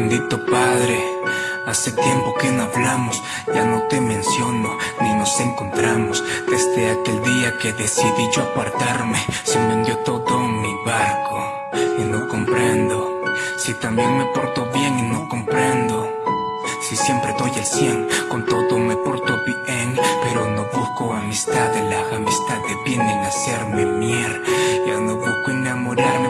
Bendito Padre, hace tiempo que no hablamos, ya no te menciono, ni nos encontramos. Desde aquel día que decidí yo apartarme, se vendió todo mi barco. Y no comprendo, si también me porto bien y no comprendo. Si siempre doy el 100, con todo me porto bien Pero no busco amistades, las amistades vienen a hacerme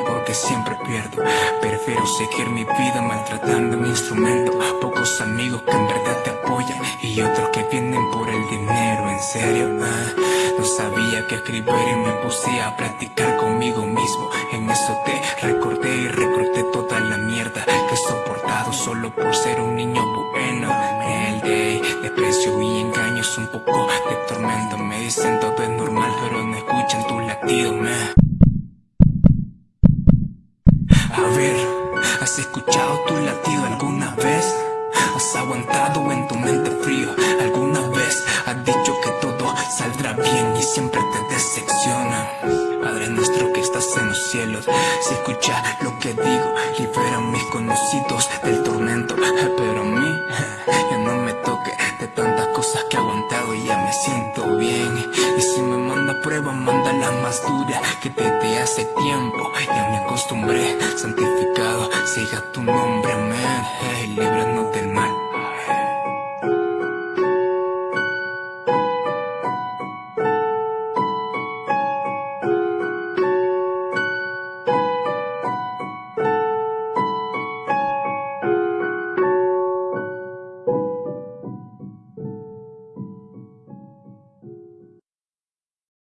porque siempre pierdo. Prefiero seguir mi vida maltratando mi instrumento. Pocos amigos que en verdad te apoyan Y otros que vienen por el dinero, en serio ah, No sabía que escribir y me puse a practicar conmigo mismo. En eso te recordé y recorté toda la mierda Que he soportado solo por ser un niño bueno. El de desprecio y engaños un poco de tormento. Me dicen todo es normal pero no escuchan tu latido, me A ver, ¿has escuchado tu latido alguna vez? ¿Has aguantado en tu mente frío alguna vez? ¿Has dicho que todo saldrá bien y siempre te decepciona? Padre nuestro que estás en los cielos, si escucha lo que digo, libera mis conocidos del tormento, que he aguantado y ya me siento bien. Y si me manda prueba, manda la más dura que desde hace tiempo ya me acostumbré, santificado, siga tu nombre, amén,